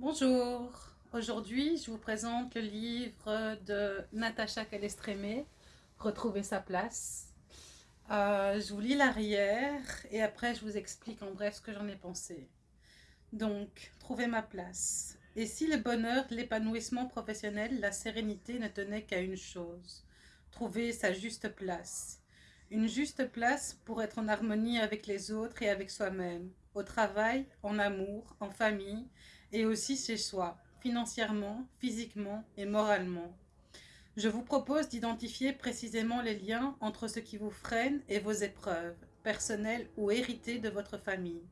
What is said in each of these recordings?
Bonjour, aujourd'hui je vous présente le livre de Natacha Calestrémé, Retrouver sa place. Euh, je vous lis l'arrière et après je vous explique en bref ce que j'en ai pensé. Donc, trouver ma place. Et si le bonheur, l'épanouissement professionnel, la sérénité ne tenaient qu'à une chose, trouver sa juste place. Une juste place pour être en harmonie avec les autres et avec soi-même, au travail, en amour, en famille, et aussi chez soi, financièrement, physiquement et moralement. Je vous propose d'identifier précisément les liens entre ce qui vous freine et vos épreuves, personnelles ou héritées de votre famille.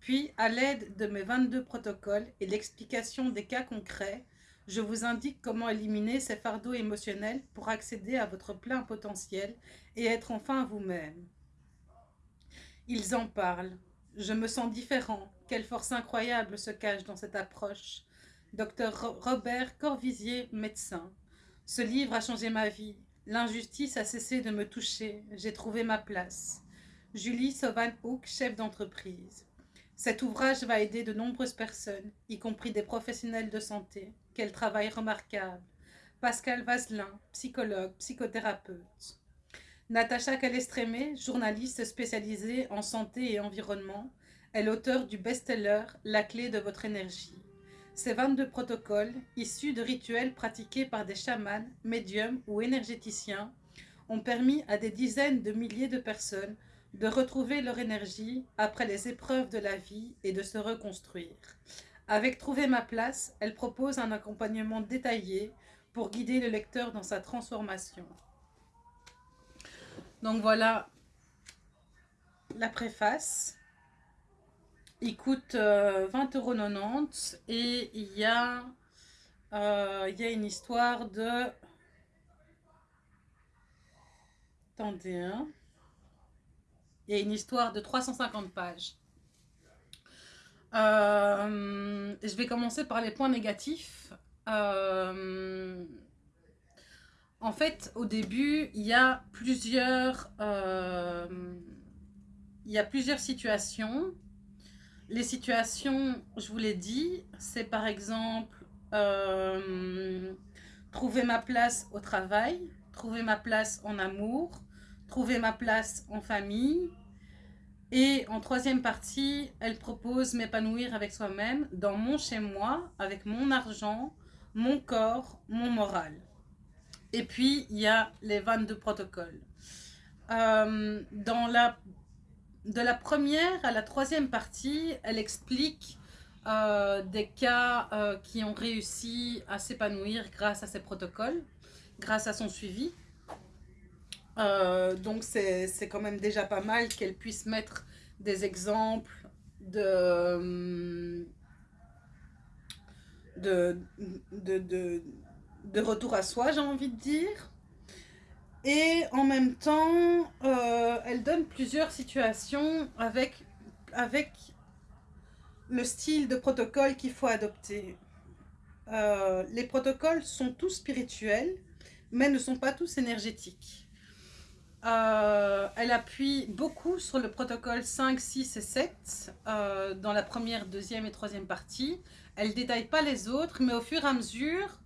Puis, à l'aide de mes 22 protocoles et l'explication des cas concrets, je vous indique comment éliminer ces fardeaux émotionnels pour accéder à votre plein potentiel et être enfin vous-même. Ils en parlent. Je me sens différent, quelle force incroyable se cache dans cette approche. Docteur Robert Corvisier, médecin. Ce livre a changé ma vie. L'injustice a cessé de me toucher. J'ai trouvé ma place. Julie Sauvan-Hook, chef d'entreprise. Cet ouvrage va aider de nombreuses personnes, y compris des professionnels de santé. Quel travail remarquable. Pascal Vazelin, psychologue, psychothérapeute. Natacha Calestrémé, journaliste spécialisée en santé et environnement, est l'auteur du best-seller « La clé de votre énergie ». Ces 22 protocoles, issus de rituels pratiqués par des chamans, médiums ou énergéticiens, ont permis à des dizaines de milliers de personnes de retrouver leur énergie après les épreuves de la vie et de se reconstruire. Avec Trouver ma place, elle propose un accompagnement détaillé pour guider le lecteur dans sa transformation. Donc voilà la préface. Il coûte 20,90 euh, et il y, a, euh, il y a une histoire de... Attendez, hein. Il y a une histoire de 350 pages. Euh, je vais commencer par les points négatifs. En fait, au début, il y a plusieurs, il y a plusieurs situations les situations, je vous l'ai dit, c'est par exemple euh, trouver ma place au travail, trouver ma place en amour, trouver ma place en famille. Et en troisième partie, elle propose m'épanouir avec soi-même dans mon chez-moi, avec mon argent, mon corps, mon moral. Et puis, il y a les 22 protocoles. Euh, dans la de la première à la troisième partie, elle explique euh, des cas euh, qui ont réussi à s'épanouir grâce à ces protocoles, grâce à son suivi. Donc c'est quand même déjà pas mal qu'elle puisse mettre des exemples de, de, de retour à soi, j'ai envie de dire. Et en même temps, euh, elle donne plusieurs situations avec, avec le style de protocole qu'il faut adopter. Euh, les protocoles sont tous spirituels, mais ne sont pas tous énergétiques. Euh, elle appuie beaucoup sur le protocole 5, 6 et 7 dans la première, deuxième et troisième partie. Elle détaille pas les autres, mais au fur et à mesure,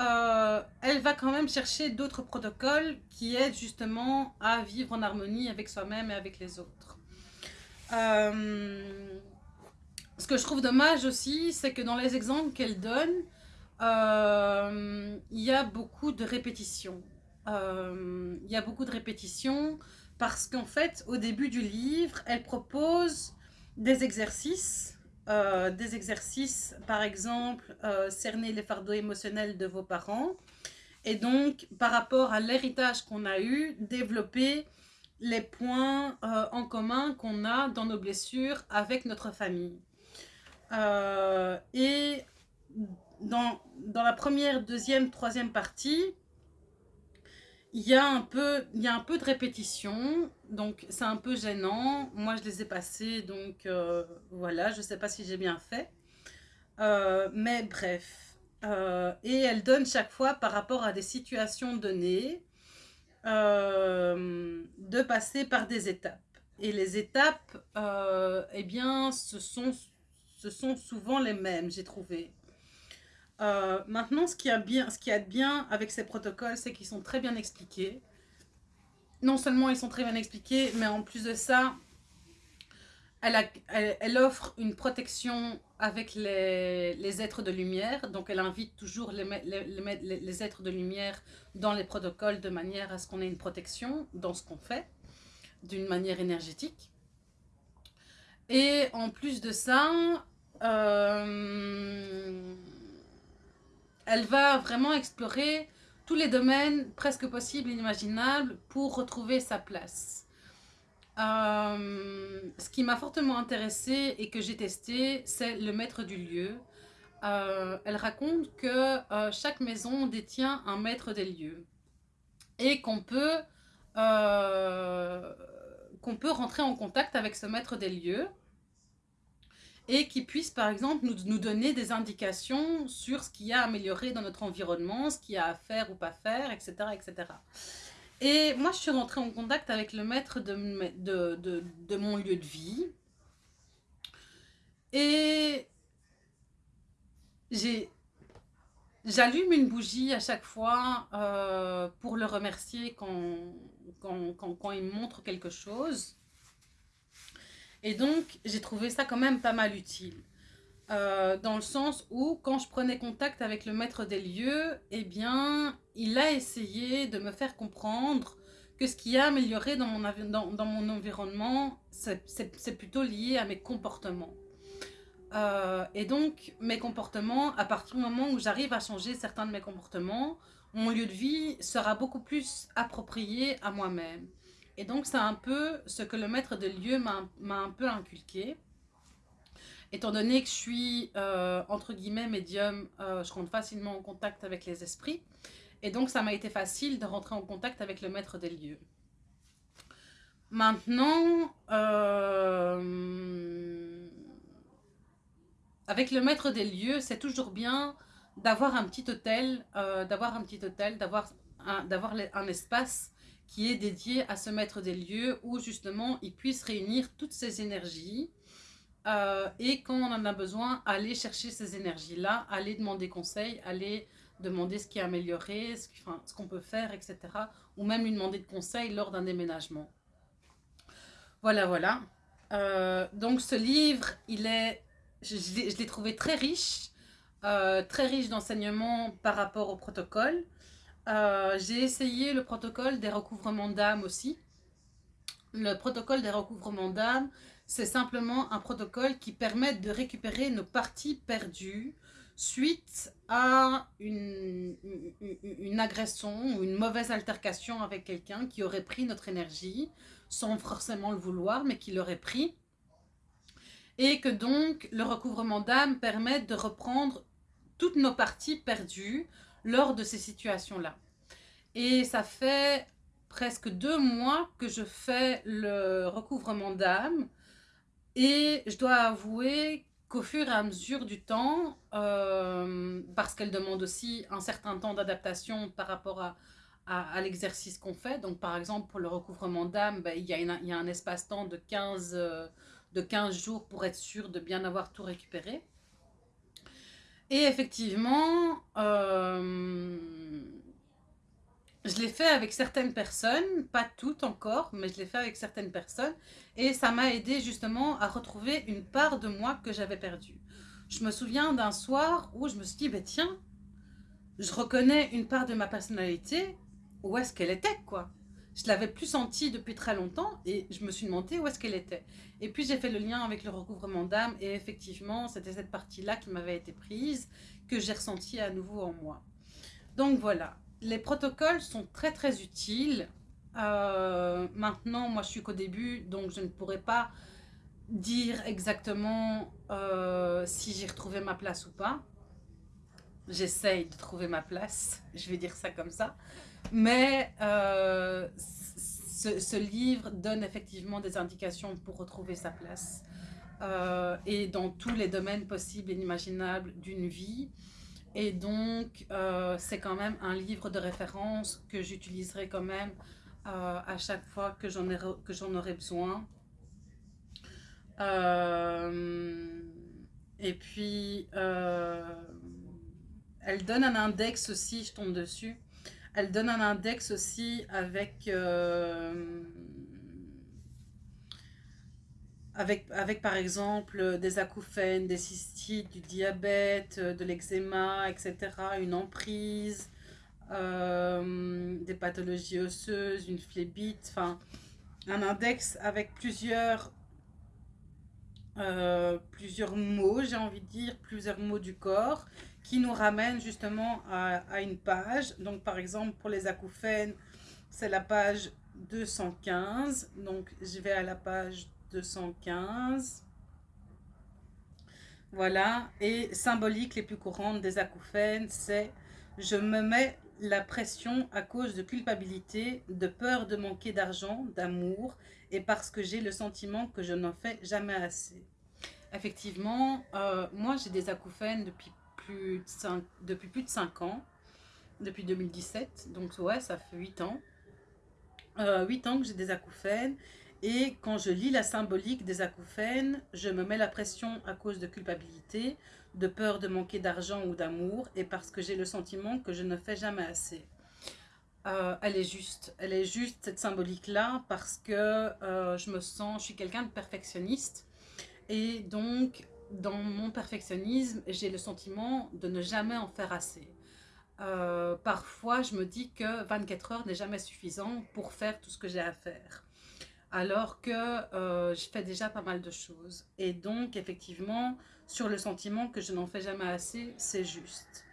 euh, elle va quand même chercher d'autres protocoles qui aident justement à vivre en harmonie avec soi-même et avec les autres. Euh, ce que je trouve dommage aussi, c'est que dans les exemples qu'elle donne, euh, il y a beaucoup de répétitions. il y a beaucoup de répétitions parce qu'en fait, au début du livre, elle propose des exercices euh, des exercices, par exemple, euh, cerner les fardeaux émotionnels de vos parents. Et donc, par rapport à l'héritage qu'on a eu, développer les points euh, en commun qu'on a dans nos blessures avec notre famille. et dans, dans la première, deuxième, troisième partie, il y, a un peu, il y a un peu de répétition, donc c'est un peu gênant. Moi, je les ai passés, donc euh, voilà, je ne sais pas si j'ai bien fait. Euh, mais bref. Euh, et elle donne chaque fois par rapport à des situations données, de passer par des étapes. Et les étapes, eh bien, ce sont ce sont souvent les mêmes, j'ai trouvé. Maintenant, ce qui a bien, ce qui est bien avec ces protocoles, c'est qu'ils sont très bien expliqués. Non seulement ils sont très bien expliqués, mais en plus de ça, elle, offre une protection avec les, êtres de lumière. Donc, elle invite toujours les, êtres de lumière dans les protocoles de manière à ce qu'on ait une protection dans ce qu'on fait, d'une manière énergétique. Et en plus de ça, euh, elle va vraiment explorer tous les domaines presque possibles et imaginables pour retrouver sa place. Euh, ce qui m'a fortement intéressée et que j'ai testé, c'est le maître du lieu. Euh, elle raconte que euh, chaque maison détient un maître des lieux et qu'on peut rentrer en contact avec ce maître des lieux et qui puisse par exemple nous, nous, donner des indications sur ce qu'il y a à améliorer dans notre environnement, ce qu'il y a à faire ou pas faire, etc. etc. Et moi, je suis rentrée en contact avec le maître de, de, de, mon lieu de vie. Et j'allume une bougie à chaque fois euh, pour le remercier quand, quand, quand, quand, il me montre quelque chose. Et donc, j'ai trouvé ça quand même pas mal utile. Euh, dans le sens où, quand je prenais contact avec le maître des lieux, eh bien, il a essayé de me faire comprendre que ce qui a amélioré dans mon, environnement, c'est plutôt lié à mes comportements. Euh, et donc, mes comportements, à partir du moment où j'arrive à changer certains de mes comportements, mon lieu de vie sera beaucoup plus approprié à moi-même. Et donc, c'est un peu ce que le maître des lieux m'a un peu inculqué. Étant donné que je suis, euh, entre guillemets, médium, euh, je rentre facilement en contact avec les esprits. Et donc, ça m'a été facile de rentrer en contact avec le maître des lieux. Maintenant, euh, avec le maître des lieux, c'est toujours bien d'avoir un petit hôtel, d'avoir un petit hôtel, d'avoir un espace qui est dédié à ce maître des lieux où justement il puisse réunir toutes ces énergies euh, et quand on en a besoin, aller chercher ces énergies-là, aller demander conseil, aller demander ce qui est amélioré, ce qu'on peut faire, etc. Ou même lui demander de conseil lors d'un déménagement. Voilà, voilà. Euh, donc ce livre, il est, je, l'ai trouvé très riche, euh, très riche d'enseignements par rapport au protocole. J'ai essayé le protocole des recouvrements d'âme aussi. Le protocole des recouvrements d'âme, c'est simplement un protocole qui permet de récupérer nos parties perdues suite à une, une, agression ou une mauvaise altercation avec quelqu'un qui aurait pris notre énergie sans forcément le vouloir, mais qui l'aurait pris. Et que donc le recouvrement d'âme permet de reprendre toutes nos parties perdues lors de ces situations-là. Et ça fait presque deux mois que je fais le recouvrement d'âme et je dois avouer qu'au fur et à mesure du temps, euh, parce qu'elle demande aussi un certain temps d'adaptation par rapport à, à, l'exercice qu'on fait. Donc, par exemple, pour le recouvrement d'âme, ben, il, y a un espace-temps de, 15, euh, de 15 jours pour être sûr de bien avoir tout récupéré. Et effectivement, euh, je l'ai fait avec certaines personnes, pas toutes encore, mais je l'ai fait avec certaines personnes. Et ça m'a aidé justement à retrouver une part de moi que j'avais perdue. Je me souviens d'un soir où je me suis dit, bah, tiens, je reconnais une part de ma personnalité, où est-ce qu'elle était, quoi? Je l'avais plus sentie depuis très longtemps et je me suis demandé où est-ce qu'elle était. Et puis j'ai fait le lien avec le recouvrement d'âme et effectivement, c'était cette partie-là qui m'avait été prise, que j'ai ressentie à nouveau en moi. Donc voilà, les protocoles sont très très utiles. Euh, maintenant, moi je suis qu'au début, donc je ne pourrais pas dire exactement euh, si j'ai retrouvé ma place ou pas. J'essaye de trouver ma place, je vais dire ça comme ça. Mais euh, ce, livre donne effectivement des indications pour retrouver sa place. et dans tous les domaines possibles et inimaginables d'une vie. Et donc, euh, c'est quand même un livre de référence que j'utiliserai quand même euh, à chaque fois que j'en aurai besoin. Euh, Et puis, euh, elle donne un index aussi, je tombe dessus. Elle donne un index aussi avec, euh, par exemple des acouphènes, des cystites, du diabète, de l'eczéma, etc. Une emprise, euh, des pathologies osseuses, une phlébite, enfin un index avec plusieurs, euh, plusieurs mots, j'ai envie de dire, plusieurs mots du corps qui nous ramènent justement à, une page. Donc par exemple pour les acouphènes, c'est la page 215. Donc je vais à la page 215. Voilà, et symbolique les plus courantes des acouphènes, c'est je me mets la pression à cause de culpabilité, de peur de manquer d'argent, d'amour, et parce que j'ai le sentiment que je n'en fais jamais assez. Effectivement, euh, moi j'ai des acouphènes depuis plus, de 5, depuis plus de 5 ans, depuis 2017, donc ouais, ça fait 8 ans. Euh, 8 ans que j'ai des acouphènes, et quand je lis la symbolique des acouphènes, je me mets la pression à cause de culpabilité, de peur de manquer d'argent ou d'amour, et parce que j'ai le sentiment que je ne fais jamais assez. Euh, elle est juste, elle est juste cette symbolique-là, parce que euh, je me sens, je suis quelqu'un de perfectionniste, et donc dans mon perfectionnisme, j'ai le sentiment de ne jamais en faire assez. Euh, parfois, je me dis que 24 heures n'est jamais suffisant pour faire tout ce que j'ai à faire alors que je fais déjà pas mal de choses. Et donc, effectivement, sur le sentiment que je n'en fais jamais assez, c'est juste.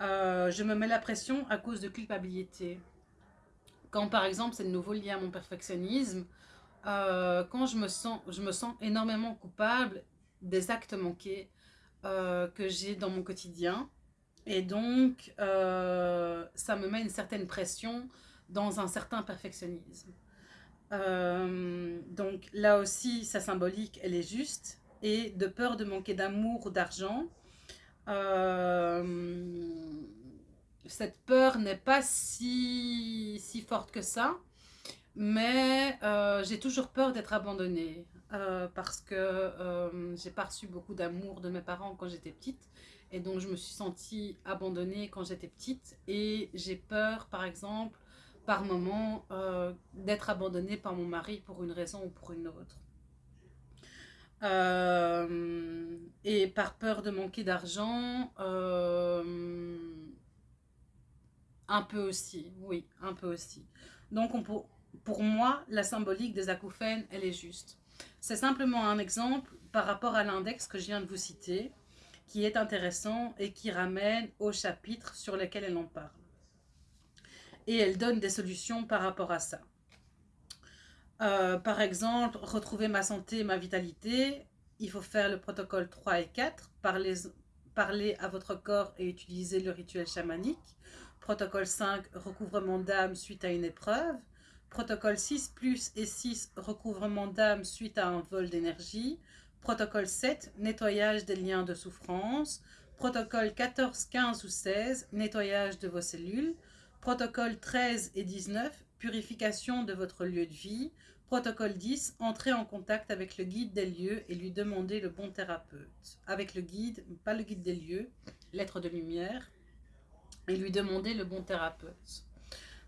Euh, je me mets la pression à cause de culpabilité. Quand, par exemple, c'est de nouveau lié à mon perfectionnisme, euh, quand je me, sens, je me sens énormément coupable des actes manqués que j'ai dans mon quotidien. Et donc, ça me met une certaine pression dans un certain perfectionnisme. Euh, donc là aussi, sa symbolique, elle est juste. Et de peur de manquer d'amour ou d'argent, euh, cette peur n'est pas si, si forte que ça. Mais euh, j'ai toujours peur d'être abandonnée. parce que j'ai pas reçu beaucoup d'amour de mes parents quand j'étais petite. Et donc je me suis sentie abandonnée quand j'étais petite. Et j'ai peur, par exemple, par moment euh, d'être abandonnée par mon mari pour une raison ou pour une autre. Euh, et par peur de manquer d'argent, euh, un peu aussi, oui, un peu aussi. Donc on pour moi, la symbolique des acouphènes, elle est juste. C'est simplement un exemple par rapport à l'index que je viens de vous citer, qui est intéressant et qui ramène au chapitre sur lequel elle en parle et elle donne des solutions par rapport à ça. Euh, par exemple, retrouver ma santé ma vitalité, il faut faire le protocole 3 et 4, parler, parler à votre corps et utiliser le rituel chamanique. Protocole 5, recouvrement d'âme suite à une épreuve. Protocole 6 plus et 6, recouvrement d'âme suite à un vol d'énergie. Protocole 7, nettoyage des liens de souffrance. Protocole 14, 15 ou 16, nettoyage de vos cellules. Protocole 13 et 19, purification de votre lieu de vie. Protocole 10, entrer en contact avec le guide des lieux et lui demander le bon thérapeute. Avec le guide, pas le guide des lieux, lettre de lumière, et lui demander le bon thérapeute.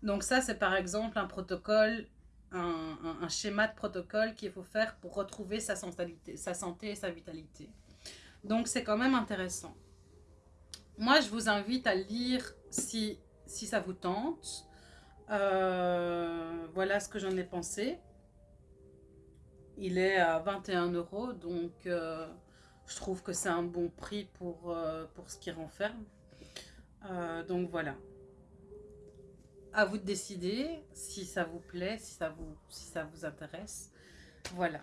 Donc ça, c'est par exemple un protocole, un, schéma de protocole qu'il faut faire pour retrouver sa, sa santé et sa vitalité. Donc c'est quand même intéressant. Moi, je vous invite à lire si si ça vous tente. Euh, voilà ce que j'en ai pensé. Il est à 21 euros, donc euh, je trouve que c'est un bon prix pour, euh, ce qu'il renferme. donc voilà. À vous de décider si ça vous plaît, si ça vous, intéresse. Voilà.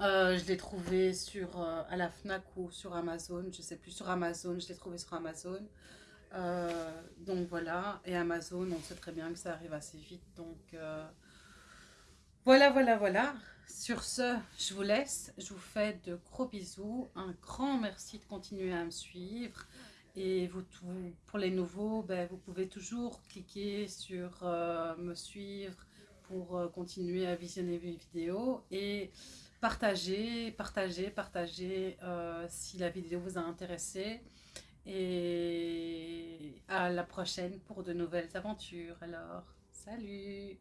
je l'ai trouvé sur, à la FNAC ou sur Amazon, je sais plus, sur Amazon, je l'ai trouvé sur Amazon. Euh, donc voilà, et Amazon, on sait très bien que ça arrive assez vite. Donc euh, voilà, voilà, voilà. Sur ce, je vous laisse. Je vous fais de gros bisous. Un grand merci de continuer à me suivre. Et pour les nouveaux, ben, vous pouvez toujours cliquer sur euh, me suivre pour continuer à visionner mes vidéos. Et partagez, partagez, partagez euh, si la vidéo vous a intéressé. Et à la prochaine pour de nouvelles aventures. Alors, salut